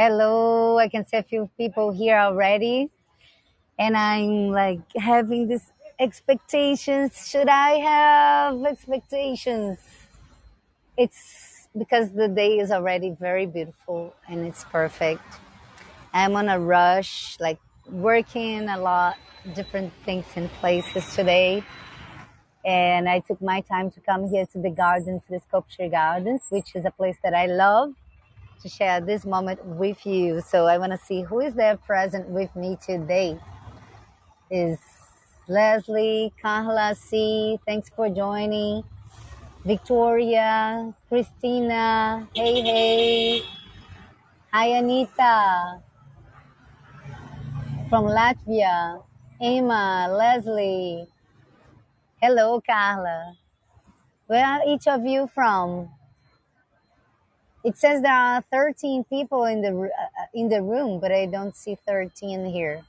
Hello, I can see a few people here already, and I'm like having this expectations. Should I have expectations? It's because the day is already very beautiful and it's perfect. I'm on a rush, like working a lot, different things in places today. And I took my time to come here to the garden, to the sculpture gardens, which is a place that I love to share this moment with you. So I want to see who is there present with me today. Is Leslie, Carla C. Thanks for joining. Victoria, Christina. Hey, hey. Hi, Anita from Latvia. Emma, Leslie. Hello, Carla. Where are each of you from? It says there are 13 people in the uh, uh, in the room, but I don't see 13 here.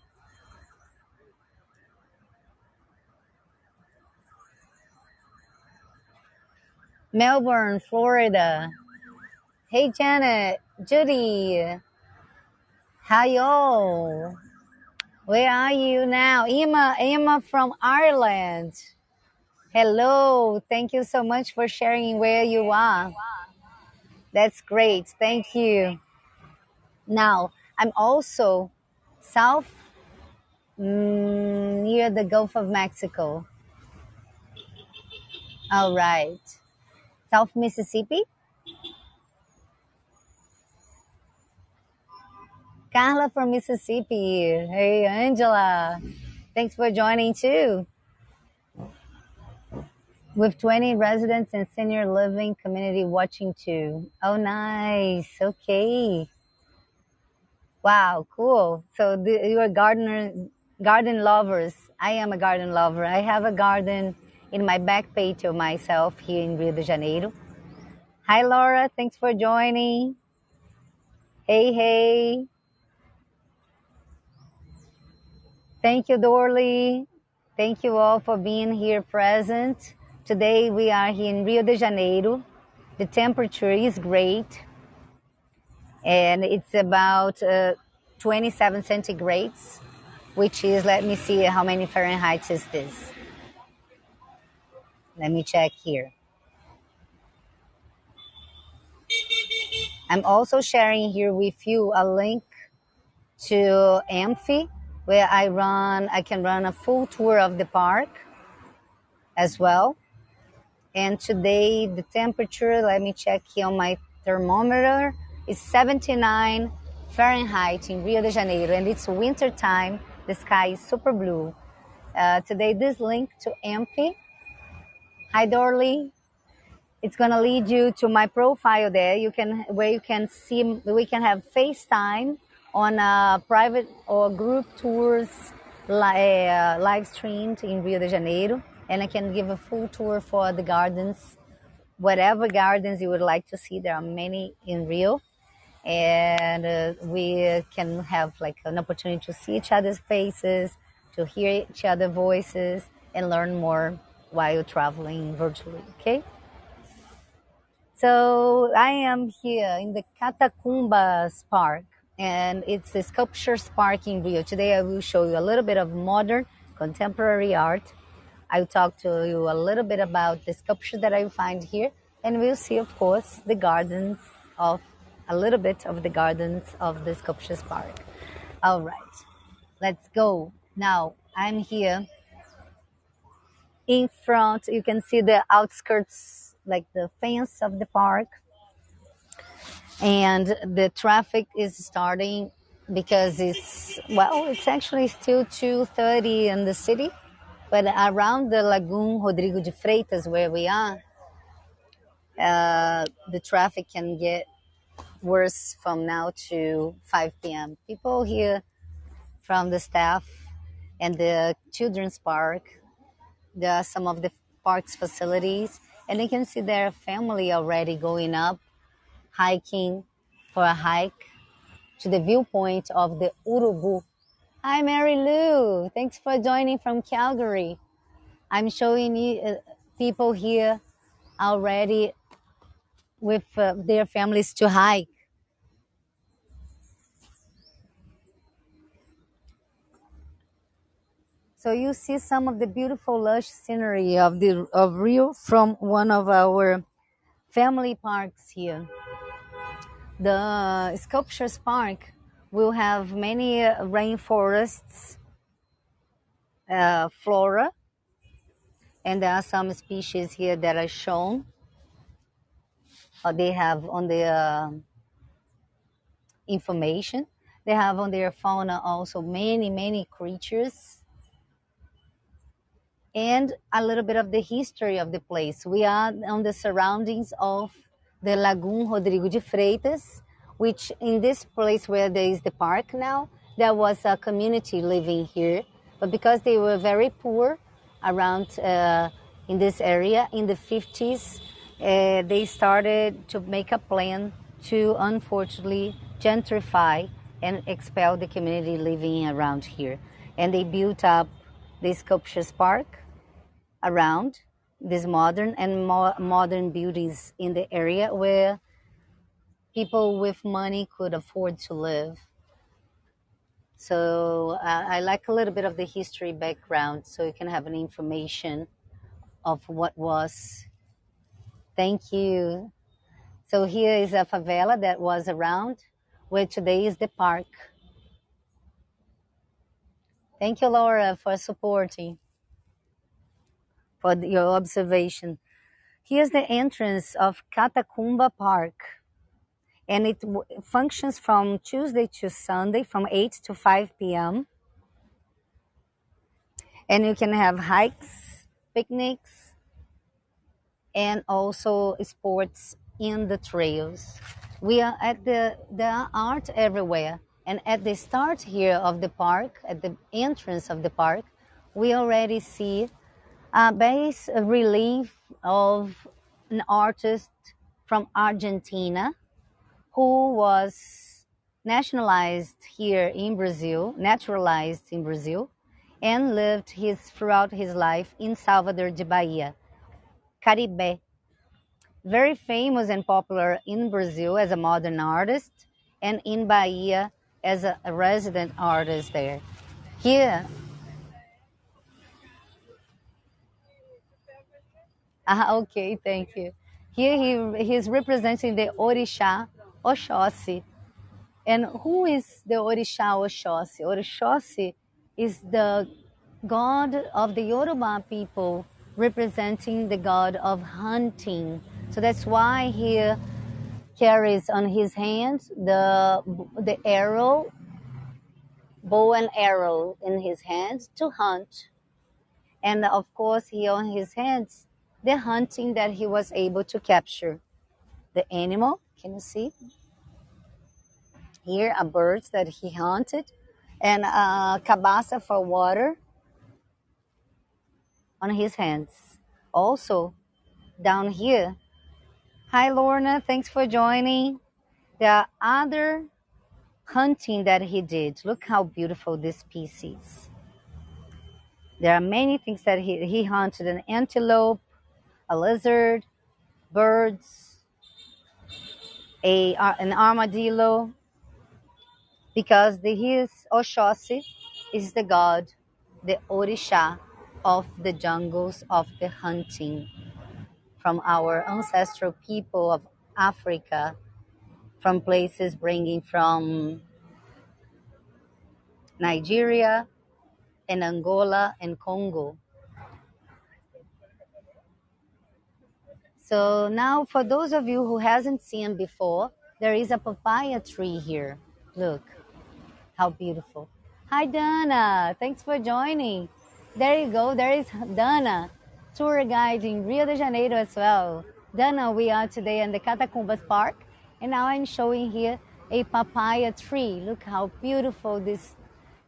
Melbourne, Florida. Hey, Janet, Judy. How y'all? Where are you now? Emma, Emma from Ireland. Hello. Thank you so much for sharing where you are. That's great. Thank you. Now, I'm also south mm, near the Gulf of Mexico. All right. South Mississippi. Carla from Mississippi. Hey, Angela. Thanks for joining too. With 20 residents and senior living community watching too. Oh, nice. Okay. Wow, cool. So the, you are gardener, garden lovers. I am a garden lover. I have a garden in my back patio myself here in Rio de Janeiro. Hi, Laura. Thanks for joining. Hey, hey. Thank you, Dorley. Thank you all for being here present. Today we are here in Rio de Janeiro. The temperature is great and it's about uh, 27 centigrades, which is, let me see how many Fahrenheit is this. Let me check here. I'm also sharing here with you a link to Amphy, where I run, I can run a full tour of the park as well. And today the temperature, let me check here on my thermometer, is 79 Fahrenheit in Rio de Janeiro. And it's winter time. The sky is super blue. Uh, today this link to Amphy. Hi Dorley. It's gonna lead you to my profile there. You can where you can see we can have FaceTime on a private or group tours uh, live streamed in Rio de Janeiro, and I can give a full tour for the gardens, whatever gardens you would like to see. There are many in Rio, and uh, we can have like an opportunity to see each other's faces, to hear each other's voices, and learn more while traveling virtually. Okay. So I am here in the Catacumbas Park and it's the Sculptures Park in Rio. Today I will show you a little bit of modern contemporary art. I'll talk to you a little bit about the sculpture that I find here and we'll see of course the gardens of a little bit of the gardens of the sculptures park. All right, let's go. Now I'm here in front. You can see the outskirts, like the fence of the park and the traffic is starting because it's well it's actually still 2.30 in the city but around the lagoon rodrigo de freitas where we are uh, the traffic can get worse from now to 5 p.m people here from the staff and the children's park there are some of the park's facilities and you can see their family already going up hiking for a hike to the viewpoint of the Urubu. Hi, Mary Lou. Thanks for joining from Calgary. I'm showing you uh, people here already with uh, their families to hike. So you see some of the beautiful lush scenery of the of Rio from one of our family parks here. The Sculptures Park will have many uh, rainforests, uh, flora, and there are some species here that are shown. Uh, they have on their uh, information. They have on their fauna also many, many creatures and a little bit of the history of the place. We are on the surroundings of the Lagoon Rodrigo de Freitas, which in this place where there is the park now, there was a community living here. But because they were very poor around uh, in this area in the 50s, uh, they started to make a plan to unfortunately gentrify and expel the community living around here. And they built up this Sculptures Park around these modern and mo modern buildings in the area where people with money could afford to live. So uh, I like a little bit of the history background so you can have an information of what was. Thank you. So here is a favela that was around where today is the park. Thank you, Laura, for supporting, for your observation. Here's the entrance of Catacumba Park, and it functions from Tuesday to Sunday from 8 to 5 p.m. And you can have hikes, picnics, and also sports in the trails. We are at the, are art everywhere. And at the start here of the park, at the entrance of the park, we already see a base relief of an artist from Argentina who was nationalized here in Brazil, naturalized in Brazil, and lived his throughout his life in Salvador de Bahia, Carybé. Very famous and popular in Brazil as a modern artist, and in Bahia as a, resident artist there. Here, ah, okay, thank you. Here he he's representing the Orisha Oxóssi. And who is the Orisha Oxóssi? Oxóssi is the god of the Yoruba people representing the god of hunting. So that's why he carries on his hands the, the arrow, bow and arrow in his hands to hunt. And of course, he on his hands, the hunting that he was able to capture. The animal, can you see? Here are birds that he hunted and a cabasa for water on his hands. Also, down here, Hi, Lorna. Thanks for joining. There are other hunting that he did. Look how beautiful this piece is. There are many things that he, he hunted an antelope, a lizard, birds, a, an armadillo, because the, his Oxóssi is the god, the Orisha of the jungles of the hunting from our ancestral people of Africa, from places bringing from Nigeria and Angola and Congo. So now for those of you who hasn't seen before, there is a papaya tree here. Look, how beautiful. Hi Dana, thanks for joining. There you go, there is Dana tour guide in Rio de Janeiro as well. Dana, we are today in the Catacumbas Park, and now I'm showing here a papaya tree. Look how beautiful this,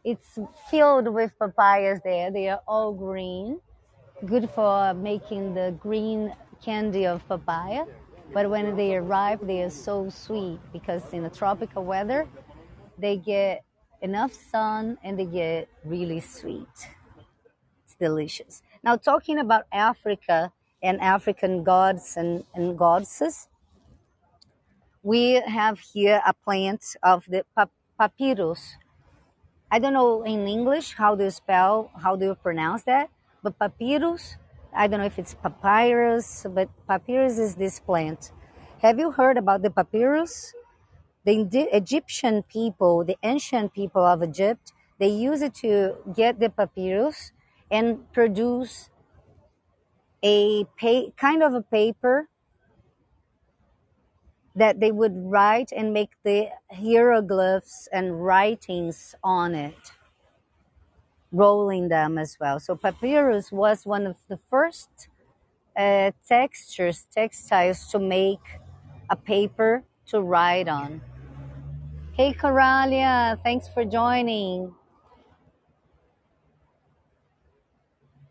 it's filled with papayas there. They are all green, good for making the green candy of papaya. But when they arrive, they are so sweet because in the tropical weather, they get enough sun and they get really sweet. It's delicious. Now, talking about Africa and African gods and, and goddesses, we have here a plant of the papyrus. I don't know in English how do you spell, how do you pronounce that, but papyrus, I don't know if it's papyrus, but papyrus is this plant. Have you heard about the papyrus? The Egyptian people, the ancient people of Egypt, they use it to get the papyrus and produce a kind of a paper that they would write and make the hieroglyphs and writings on it, rolling them as well. So papyrus was one of the first uh, textures, textiles to make a paper to write on. Hey, Coralia, thanks for joining.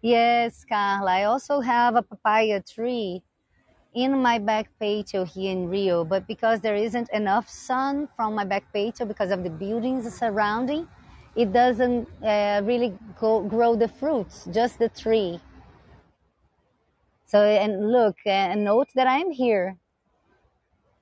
Yes, Carla, I also have a papaya tree in my back patio here in Rio, but because there isn't enough sun from my back patio because of the buildings surrounding, it doesn't uh, really go, grow the fruits, just the tree. So, and look, and note that I'm here.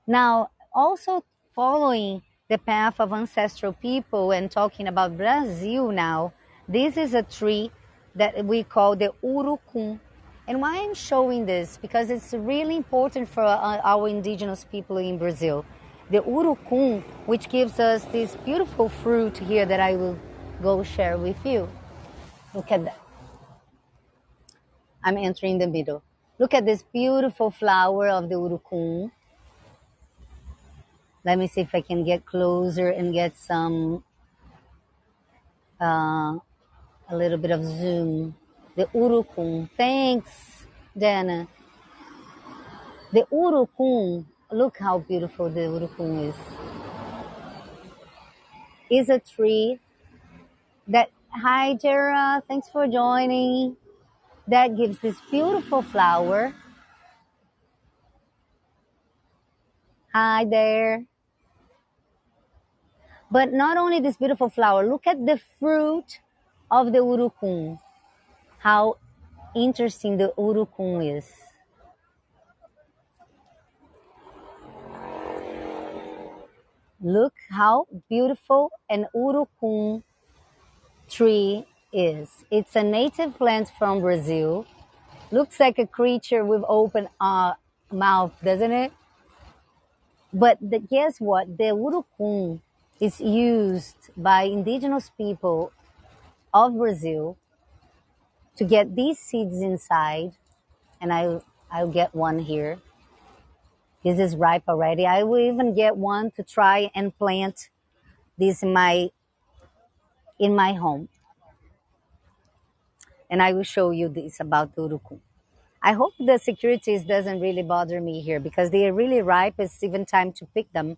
Now, also following the path of ancestral people and talking about Brazil now, this is a tree that we call the urucum. And why I'm showing this? Because it's really important for uh, our indigenous people in Brazil. The urucum, which gives us this beautiful fruit here that I will go share with you. Look at that. I'm entering the middle. Look at this beautiful flower of the urucum. Let me see if I can get closer and get some, uh, a little bit of zoom. The urucum. Thanks, Dana. The urucum. Look how beautiful the urucum is. Is a tree that. Hi, Jera. Thanks for joining. That gives this beautiful flower. Hi there. But not only this beautiful flower, look at the fruit of the urucum. How interesting the urucum is. Look how beautiful an urucum tree is. It's a native plant from Brazil. Looks like a creature with open uh, mouth, doesn't it? But the, guess what? The urucum is used by indigenous people of Brazil to get these seeds inside. And I, I'll get one here. This is ripe already. I will even get one to try and plant this in my in my home. And I will show you this about the. I hope the securities doesn't really bother me here because they are really ripe. It's even time to pick them.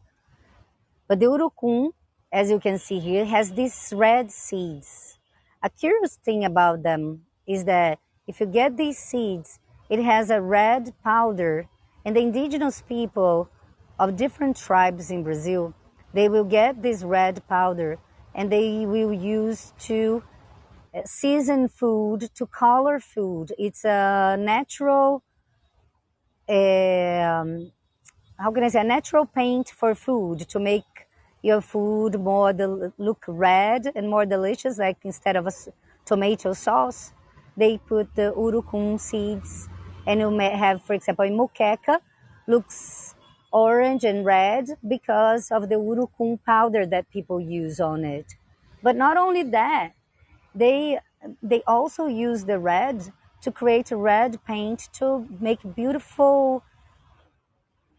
But the urucum, as you can see here, has these red seeds. A curious thing about them is that if you get these seeds, it has a red powder and the indigenous people of different tribes in Brazil, they will get this red powder and they will use to uh, season food, to color food. It's a natural, um, how can I say, a natural paint for food to make your food more del- look red and more delicious. Like instead of a s- tomato sauce, they put the urucum seeds and you may have, for example, in moqueca, looks orange and red because of the urucum powder that people use on it. But not only that, they they also use the red to create red paint to make beautiful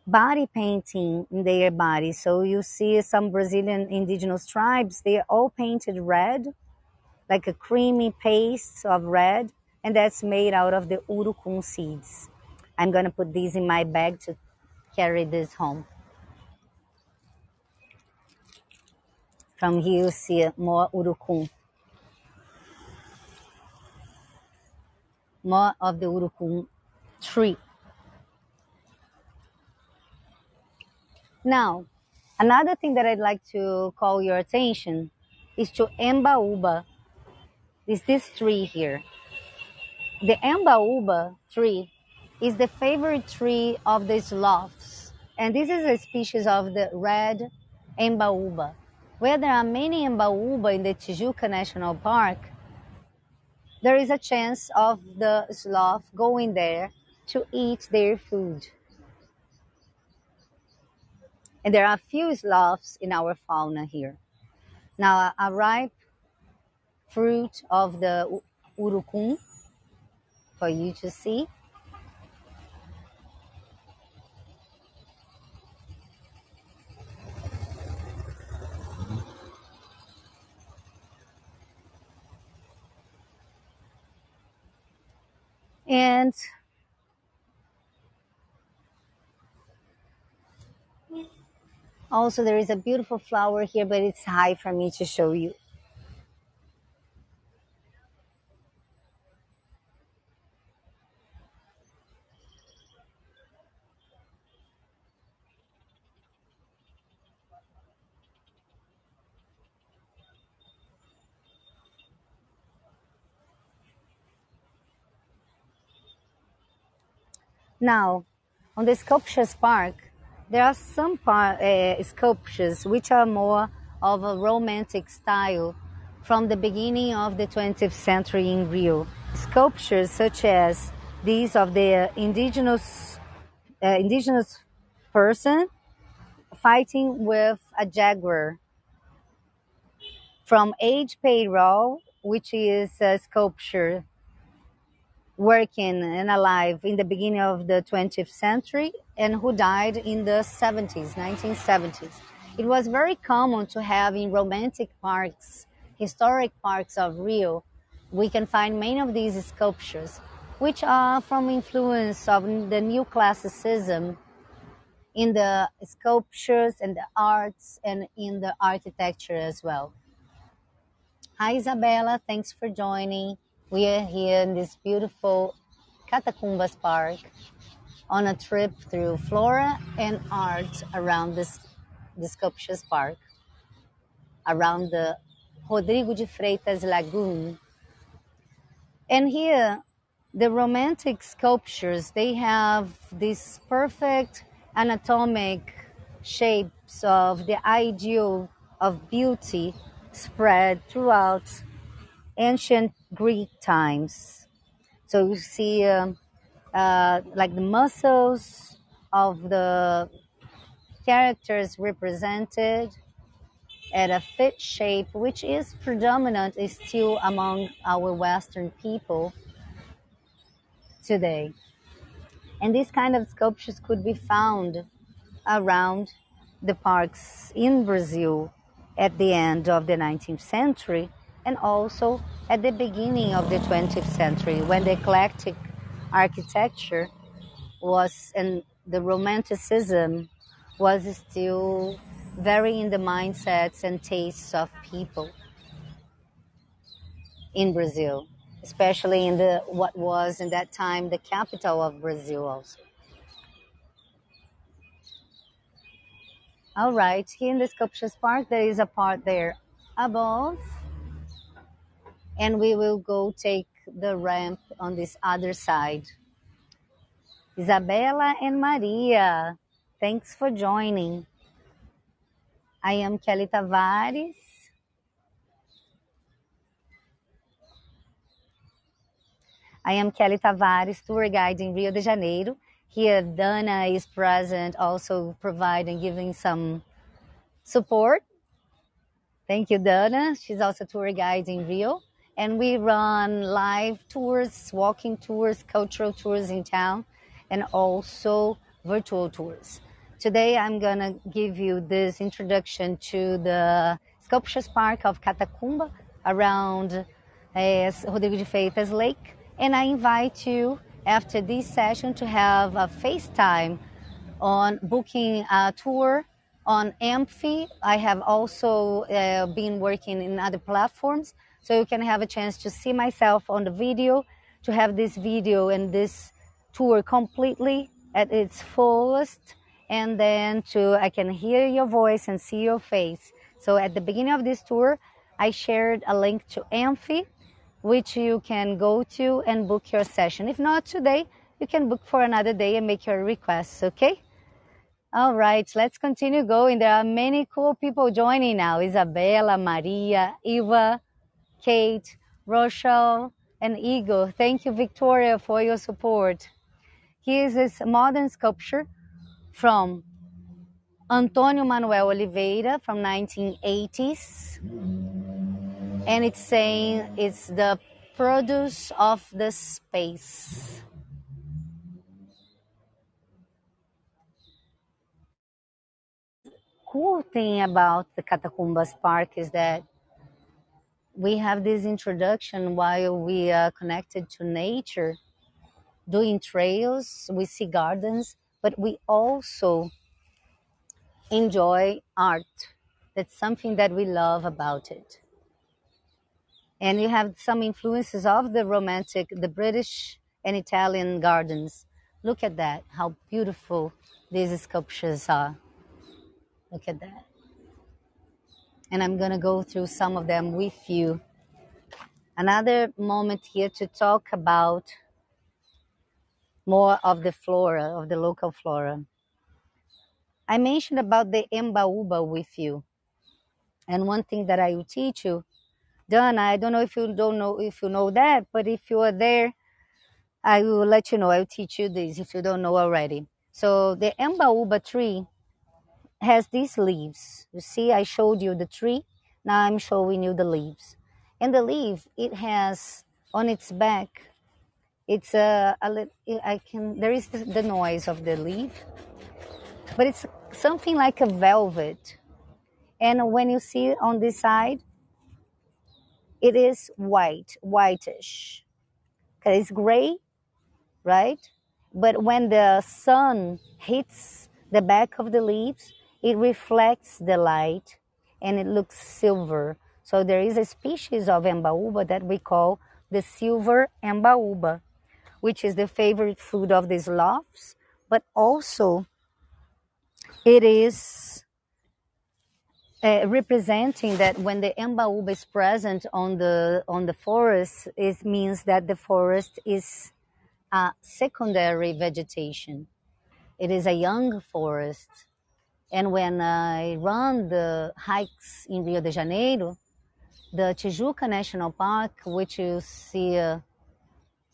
body painting in their body. So you see some Brazilian indigenous tribes, they are all painted red, like a creamy paste of red, and that's made out of the urucum seeds. I'm gonna put these in my bag to carry this home. From here you see more urucum, more of the urucum tree. Now, another thing that I'd like to call your attention is to Embaúba. Is this tree here? The Embaúba tree is the favorite tree of the sloths. And this is a species of the red Embaúba. where there are many Embaúba in the Tijuca National Park, there is a chance of the sloth going there to eat their food. And there are few sloths in our fauna here. Now, a ripe fruit of the urucum for you to see. And also there is a beautiful flower here, but it's high for me to show you. Now, on the Sculptures Park, there are some par- uh, sculptures which are more of a romantic style from the beginning of the 20th century in Rio. Sculptures such as these of the indigenous uh, indigenous person fighting with a jaguar from Age Payroll, which is a sculpture working and alive in the beginning of the 20th century and who died in the 70s, 1970s. It was very common to have in romantic parks, historic parks of Rio, we can find many of these sculptures, which are from influence of the new classicism in the sculptures and the arts and in the architecture as well. Hi, Isabella. Thanks for joining. We are here in this beautiful Catacumbas Park on a trip through flora and art around this, the Sculptures Park, around the Rodrigo de Freitas Lagoon. And here, the romantic sculptures, they have this perfect anatomic shapes of the ideal of beauty spread throughout ancient Greek times. So you see um, uh, like the muscles of the characters represented at a fit shape, which is predominant is still among our Western people today. And these kind of sculptures could be found around the parks in Brazil at the end of the 19th century and also at the beginning of the 20th century when the eclectic architecture was and the romanticism was still very in the mindsets and tastes of people in Brazil, especially in the what was in that time the capital of Brazil also. All right, here in the Sculptures Park, there is a part there above and we will go take the ramp on this other side. Isabella and Maria, thanks for joining. I am Kelly Tavares. I am Kelly Tavares, tour guide in Rio de Janeiro. Here, Dana is present, also providing, giving some support. Thank you, Dana. She's also tour guide in Rio and we run live tours, walking tours, cultural tours in town, and also virtual tours. Today, I'm gonna give you this introduction to the Sculptures Park of Catacumba around uh, Rodrigo de Freitas Lake, and I invite you after this session to have a FaceTime on booking a tour on Amphy. I have also uh, been working in other platforms so you can have a chance to see myself on the video, to have this video and this tour completely at its fullest, and then to I can hear your voice and see your face. So at the beginning of this tour, I shared a link to Amphy, which you can go to and book your session. If not today, you can book for another day and make your requests, okay? All right, let's continue going. There are many cool people joining now. Isabella, Maria, Eva, Kate, Rochelle, and Igor. Thank you, Victoria, for your support. Here is a modern sculpture from Antonio Manuel Oliveira from 1980s. And it's saying it's the produce of the space. Cool thing about the Catacumbas Park is that we have this introduction while we are connected to nature, doing trails, we see gardens, but we also enjoy art. That's something that we love about it. And you have some influences of the romantic, the British and Italian gardens. Look at that, how beautiful these sculptures are. Look at that. And I'm going to go through some of them with you. Another moment here to talk about more of the flora, of the local flora. I mentioned about the Embaúba with you. And one thing that I will teach you, Donna, I don't know if you don't know if you know that, but if you are there, I will let you know. I will teach you this if you don't know already. So the Embaúba tree has these leaves. You see, I showed you the tree. Now I'm showing you the leaves. And the leaf, it has on its back, it's a, a I can, there is the, noise of the leaf, but it's something like a velvet. And when you see on this side, it is white, whitish. Okay, it's gray, right? But when the sun hits the back of the leaves, it reflects the light and it looks silver. So there is a species of embaúba that we call the silver embaúba, which is the favorite food of the sloths, but also it is uh, representing that when the embaúba is present on the on the forest, it means that the forest is a secondary vegetation. It is a young forest. And when I run the hikes in Rio de Janeiro, the Tijuca National Park, which you see uh,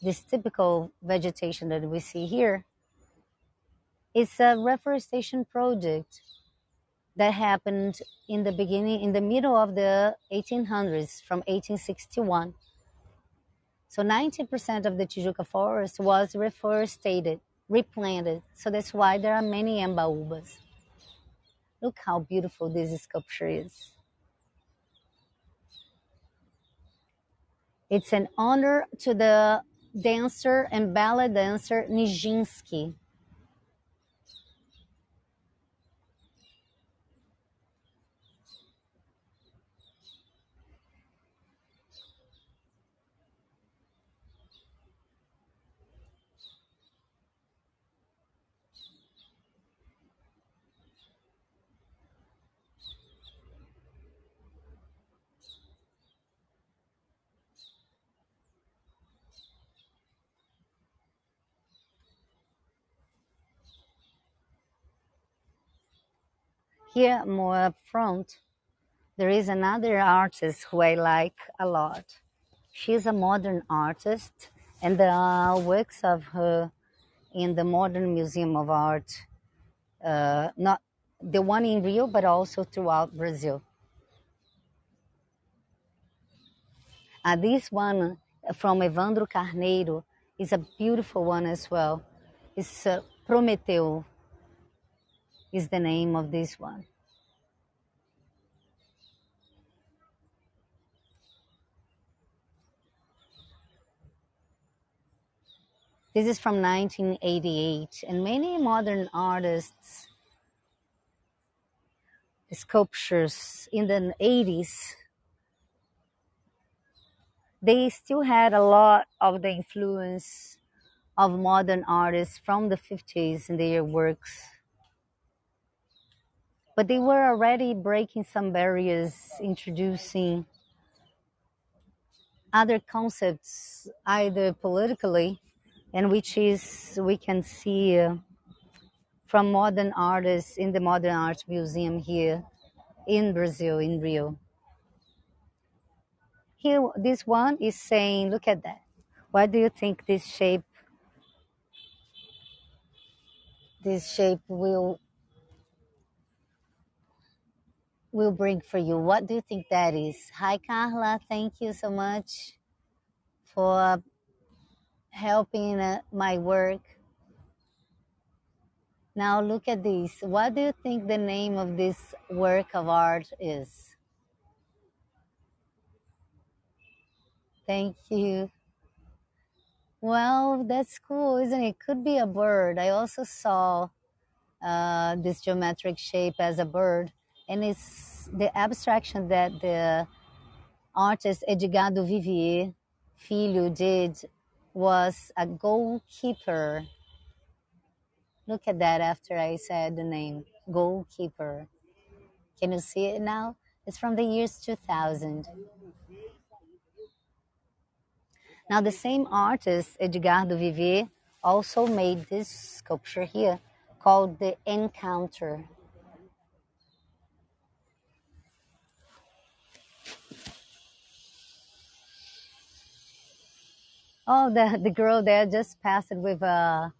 this typical vegetation that we see here, is a reforestation project that happened in the beginning, in the middle of the 1800s, from 1861. So 90% of the Tijuca forest was reforested, replanted. So that's why there are many embaúbas. Look how beautiful this sculpture is. It's an honor to the dancer and ballet dancer Nijinsky. Here, more up front, there is another artist who I like a lot. She's a modern artist, and there are works of her in the Modern Museum of Art, uh, not the one in Rio, but also throughout Brazil. Uh, this one from Evandro Carneiro is a beautiful one as well. It's uh, Prometeu is the name of this one. This is from 1988, and many modern artists, sculptures in the 80s, they still had a lot of the influence of modern artists from the 50s in their works but they were already breaking some barriers, introducing other concepts, either politically, and which is we can see uh, from modern artists in the Modern Art Museum here in Brazil, in Rio. Here, this one is saying, look at that. Why do you think this shape, this shape will will bring for you? What do you think that is? Hi, Carla. Thank you so much for helping uh, my work. Now look at this. What do you think the name of this work of art is? Thank you. Well, that's cool, isn't it? Could be a bird. I also saw uh, this geometric shape as a bird, and it's the abstraction that the artist Edgardo Vivier Filho did was a goalkeeper. Look at that after I said the name, goalkeeper. Can you see it now? It's from the years 2000. Now, the same artist, Edgardo Vivier, also made this sculpture here called the Encounter. Oh, the, the girl there just passed with uh,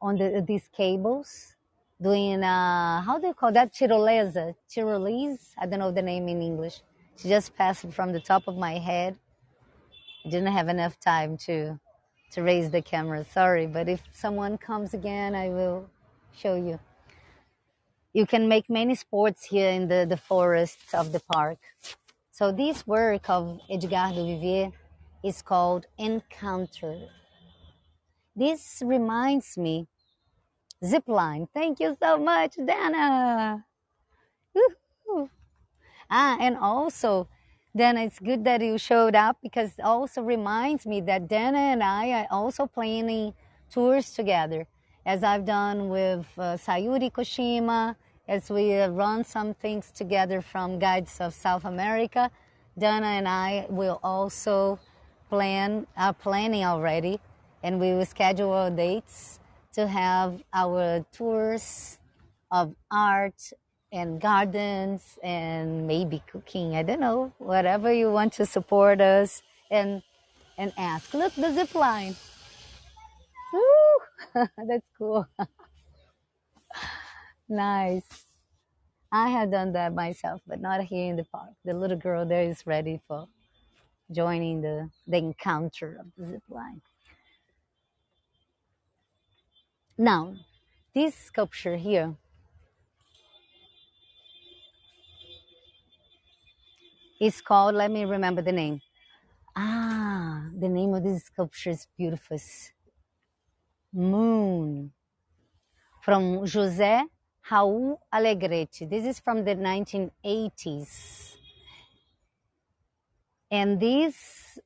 on the, these cables, doing uh, how do you call that? Tirolesa, tirolese. I don't know the name in English. She just passed from the top of my head I didn't have enough time to to raise the camera. Sorry, but if someone comes again, I will show you. You can make many sports here in the, the forests of the park. So this work of Edgardo Vivier is called Encounter. This reminds me, zipline. Thank you so much, Dana. Woo-hoo. Ah, and also Dana, it's good that you showed up because it also reminds me that Dana and I are also planning tours together, as I've done with uh, Sayuri Koshima, as we run some things together from Guides of South America. Dana and I will also plan, are planning already, and we will schedule dates to have our tours of art and gardens and maybe cooking. I don't know, whatever you want to support us and and ask. Look, the zip line. Woo! That's cool. nice. I have done that myself, but not here in the park. The little girl there is ready for joining the, the encounter of the zip line. Now, this sculpture here is called, let me remember the name. Ah, the name of this sculpture is beautiful. Moon. From José Raul Alegrete. This is from the 1980s. And this,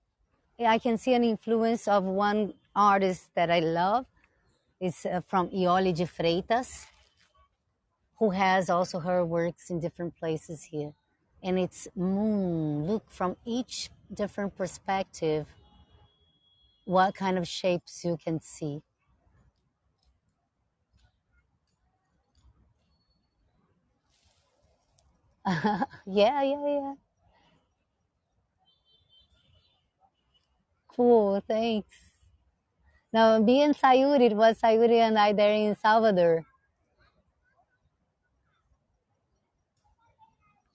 I can see an influence of one artist that I love. It's uh, from Iole de Freitas, who has also her works in different places here and it's moon. Look from each different perspective what kind of shapes you can see. yeah, yeah, yeah. Cool, thanks. Now, being Sayuri, it was Sayuri and I there in Salvador.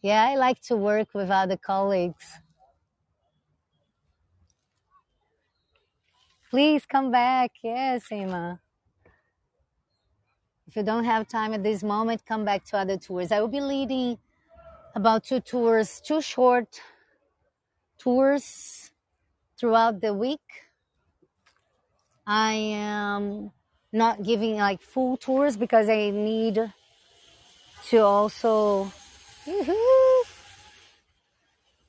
Yeah, I like to work with other colleagues. Please come back. Yes, Emma. If you don't have time at this moment, come back to other tours. I will be leading about two tours, two short tours throughout the week. I am not giving like full tours because I need to also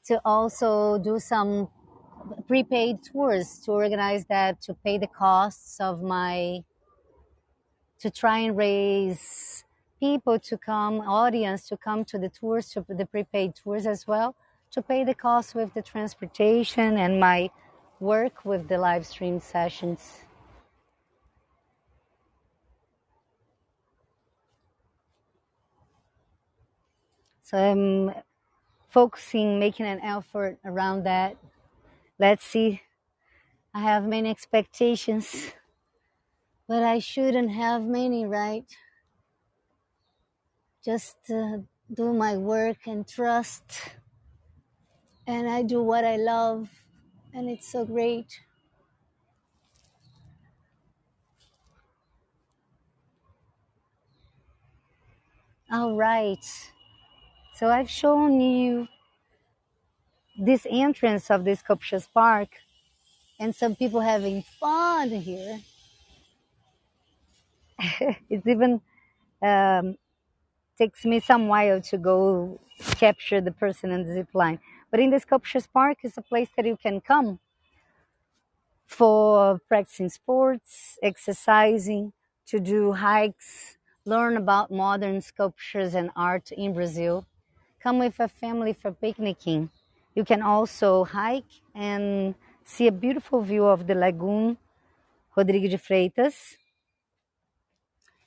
to also do some prepaid tours to organize that to pay the costs of my to try and raise people to come audience to come to the tours to the prepaid tours as well to pay the cost with the transportation and my work with the live stream sessions. So I'm focusing, making an effort around that. Let's see. I have many expectations, but I shouldn't have many, right? Just uh, do my work and trust, and I do what I love and it's so great. All right. So I've shown you this entrance of this Sculptures Park and some people having fun here. it's even um, takes me some while to go capture the person in the zip line. But in the Sculptures Park is a place that you can come for practicing sports, exercising, to do hikes, learn about modern sculptures and art in Brazil. Come with a family for picnicking. You can also hike and see a beautiful view of the lagoon Rodrigo de Freitas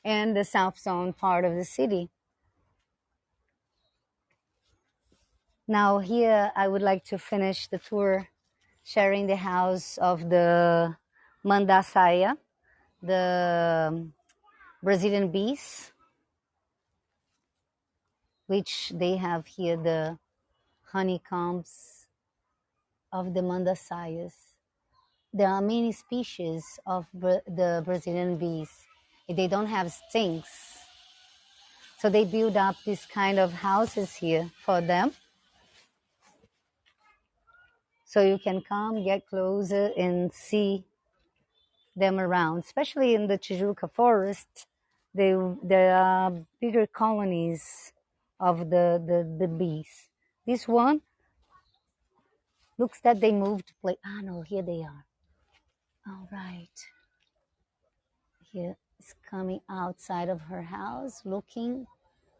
and the south zone part of the city. Now here I would like to finish the tour sharing the house of the Mandaçaia, the Brazilian bees, which they have here the honeycombs of the Mandaçaias. There are many species of the Brazilian bees. They don't have stings. So they build up these kind of houses here for them. So you can come, get closer, and see them around, especially in the Tijuca forest. They, there are bigger colonies of the, the, the bees. This one looks that they moved to play. Ah, no, here they are. All right. Here is coming outside of her house, looking.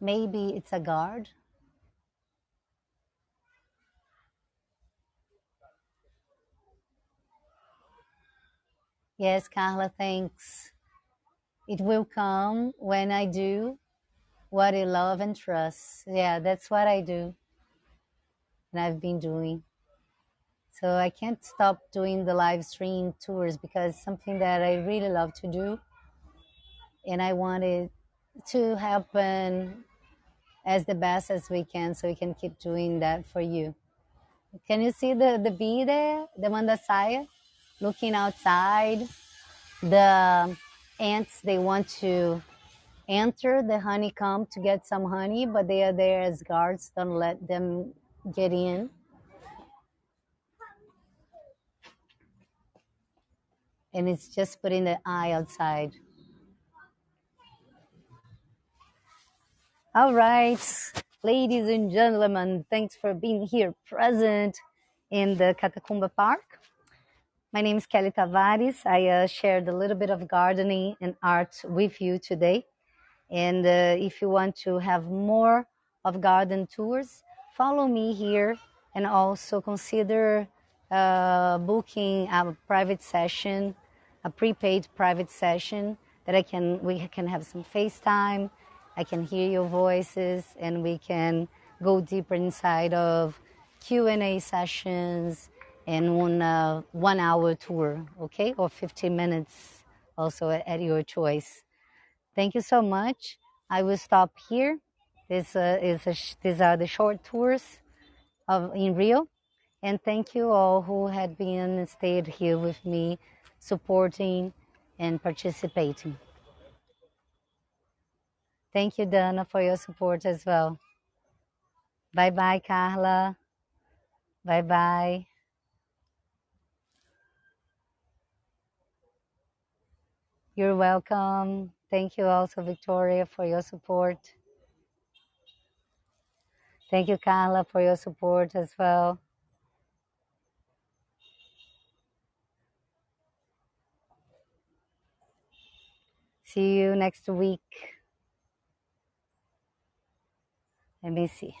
Maybe it's a guard. Yes, Carla, thanks. It will come when I do what I love and trust. Yeah, that's what I do. And I've been doing. So I can't stop doing the live stream tours because it's something that I really love to do. And I want it to happen as the best as we can so we can keep doing that for you. Can you see the, the bee there, the Mandaçaia? Looking outside. The ants, they want to enter the honeycomb to get some honey, but they are there as guards. Don't let them get in. And it's just putting the eye outside. All right, ladies and gentlemen, thanks for being here present in the Catacumba Park. My name is Kelly Tavares. I uh, shared a little bit of gardening and art with you today. And uh, if you want to have more of garden tours, follow me here and also consider uh, booking a private session, a prepaid private session that I can we can have some FaceTime. I can hear your voices and we can go deeper inside of Q&A sessions and one uh, one hour tour, okay, or 15 minutes, also at your choice. Thank you so much. I will stop here. This uh, is a these are the short tours of in Rio, and thank you all who had been stayed here with me, supporting and participating. Thank you, Dana, for your support as well. Bye bye, Carla. Bye bye. You're welcome. Thank you also, Victoria, for your support. Thank you, Carla, for your support as well. See you next week. Let me see.